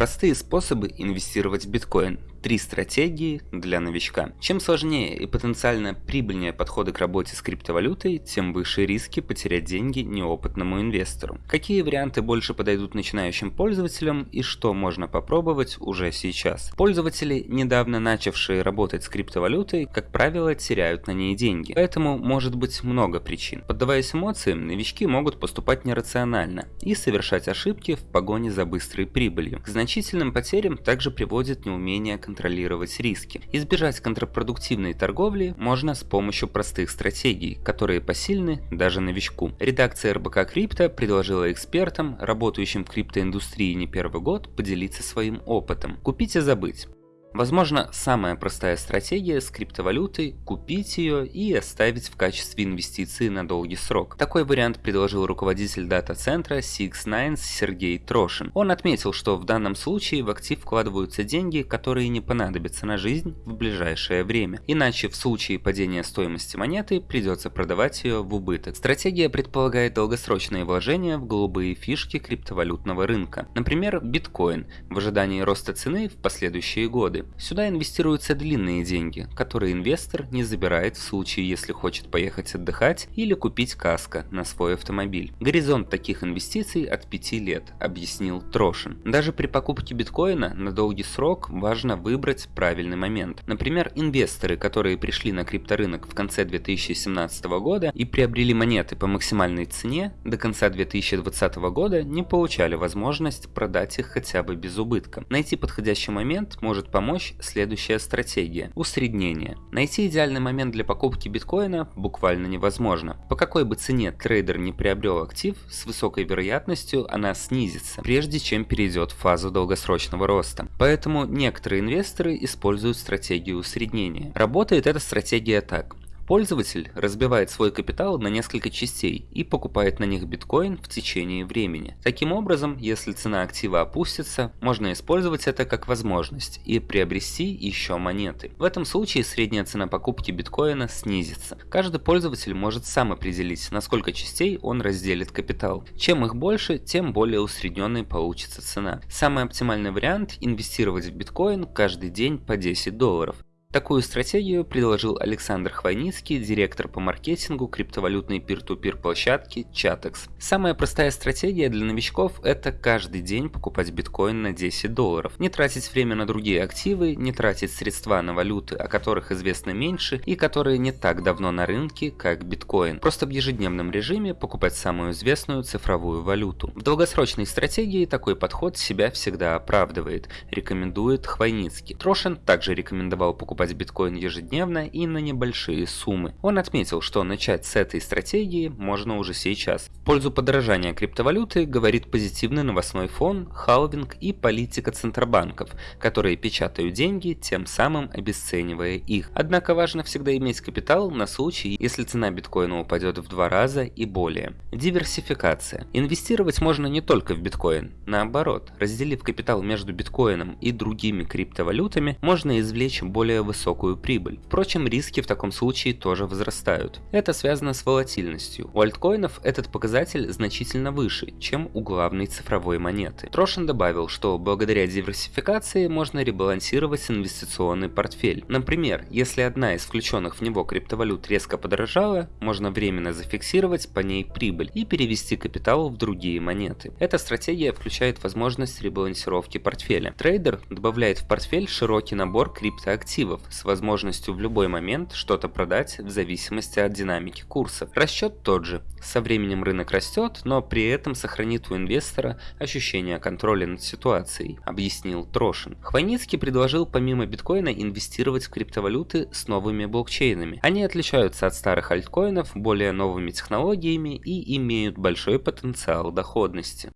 Простые способы инвестировать в биткоин. Три стратегии для новичка. Чем сложнее и потенциально прибыльнее подходы к работе с криптовалютой, тем выше риски потерять деньги неопытному инвестору. Какие варианты больше подойдут начинающим пользователям и что можно попробовать уже сейчас? Пользователи, недавно начавшие работать с криптовалютой, как правило, теряют на ней деньги. Поэтому может быть много причин. Поддаваясь эмоциям, новички могут поступать нерационально и совершать ошибки в погоне за быстрой прибылью. К значительным потерям также приводит неумение контролировать риски. Избежать контрпродуктивной торговли можно с помощью простых стратегий, которые посильны даже новичку. Редакция РБК Крипто предложила экспертам, работающим в криптоиндустрии не первый год, поделиться своим опытом. Купить и забыть. Возможно, самая простая стратегия с криптовалютой – купить ее и оставить в качестве инвестиции на долгий срок. Такой вариант предложил руководитель дата-центра Six Сергей Трошин. Он отметил, что в данном случае в актив вкладываются деньги, которые не понадобятся на жизнь в ближайшее время. Иначе в случае падения стоимости монеты придется продавать ее в убыток. Стратегия предполагает долгосрочные вложения в голубые фишки криптовалютного рынка. Например, биткоин в ожидании роста цены в последующие годы годы. Сюда инвестируются длинные деньги, которые инвестор не забирает в случае, если хочет поехать отдыхать или купить каска на свой автомобиль. Горизонт таких инвестиций от 5 лет, объяснил Трошин. Даже при покупке биткоина на долгий срок важно выбрать правильный момент. Например, инвесторы, которые пришли на крипторынок в конце 2017 года и приобрели монеты по максимальной цене, до конца 2020 года не получали возможность продать их хотя бы без убытка. Найти подходящий момент может помочь помочь следующая стратегия – усреднение. Найти идеальный момент для покупки биткоина буквально невозможно. По какой бы цене трейдер не приобрел актив, с высокой вероятностью она снизится, прежде чем перейдет в фазу долгосрочного роста. Поэтому некоторые инвесторы используют стратегию усреднения. Работает эта стратегия так. Пользователь разбивает свой капитал на несколько частей и покупает на них биткоин в течение времени. Таким образом, если цена актива опустится, можно использовать это как возможность и приобрести еще монеты. В этом случае средняя цена покупки биткоина снизится. Каждый пользователь может сам определить, на сколько частей он разделит капитал. Чем их больше, тем более усредненной получится цена. Самый оптимальный вариант – инвестировать в биткоин каждый день по 10 долларов. Такую стратегию предложил Александр Хвойницкий, директор по маркетингу криптовалютной пир-ту-пир площадки Chatex. Самая простая стратегия для новичков – это каждый день покупать биткоин на 10 долларов. Не тратить время на другие активы, не тратить средства на валюты, о которых известно меньше и которые не так давно на рынке, как биткоин. Просто в ежедневном режиме покупать самую известную цифровую валюту. В долгосрочной стратегии такой подход себя всегда оправдывает, рекомендует Хвойницкий. Трошин также рекомендовал покупать покупать биткоин ежедневно и на небольшие суммы. Он отметил, что начать с этой стратегии можно уже сейчас. В пользу подорожания криптовалюты говорит позитивный новостной фон, халвинг и политика центробанков, которые печатают деньги, тем самым обесценивая их. Однако важно всегда иметь капитал на случай, если цена биткоина упадет в два раза и более. Диверсификация. Инвестировать можно не только в биткоин. Наоборот, разделив капитал между биткоином и другими криптовалютами, можно извлечь более высокую прибыль. Впрочем, риски в таком случае тоже возрастают. Это связано с волатильностью. У альткоинов этот показатель значительно выше, чем у главной цифровой монеты. Трошин добавил, что благодаря диверсификации можно ребалансировать инвестиционный портфель. Например, если одна из включенных в него криптовалют резко подорожала, можно временно зафиксировать по ней прибыль и перевести капитал в другие монеты. Эта стратегия включает возможность ребалансировки портфеля. Трейдер добавляет в портфель широкий набор криптоактивов, активов с возможностью в любой момент что-то продать в зависимости от динамики курса. Расчет тот же. Со временем рынок растет, но при этом сохранит у инвестора ощущение контроля над ситуацией, объяснил Трошин. Хвойницкий предложил помимо биткоина инвестировать в криптовалюты с новыми блокчейнами. Они отличаются от старых альткоинов более новыми технологиями и имеют большой потенциал доходности.